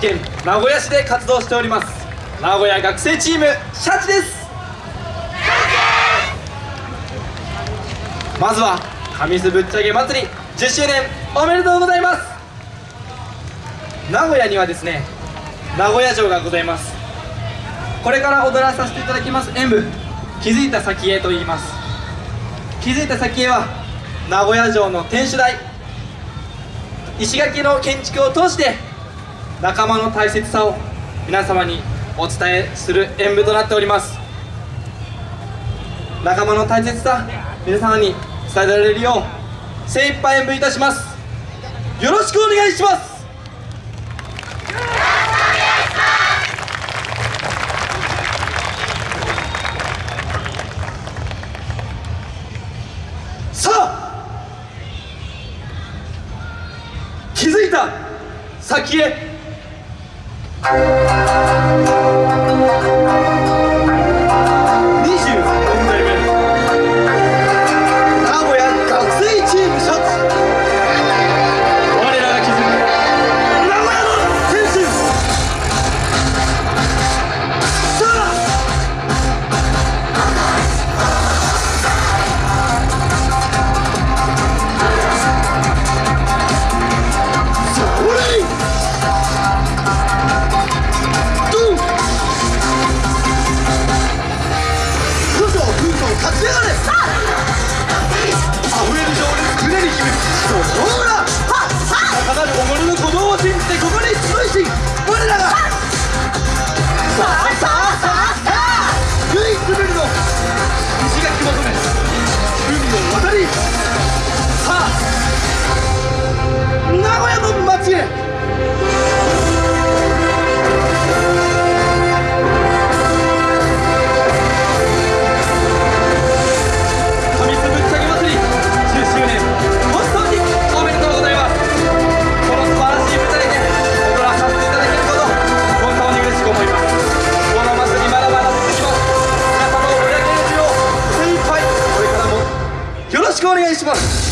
県名古屋市で活動しております。名古屋学生チームシャチです。まずは神栖ぶっちゃけ祭り10周年おめでとうございます。名古屋にはですね名古屋城がございます。これから踊らさせていただきます演舞気づいた先へと言います。気づいた先へは名古屋城の天守台石垣の建築を通して仲間の大切さを皆様にお伝えする演舞となっております。仲間の大切さ皆様に伝えられるよう精一杯演舞いたします。よろしくお願いします。さあ気づいた先へ Música しくお願いします。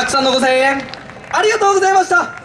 たくさんのご声援ありがとうございました。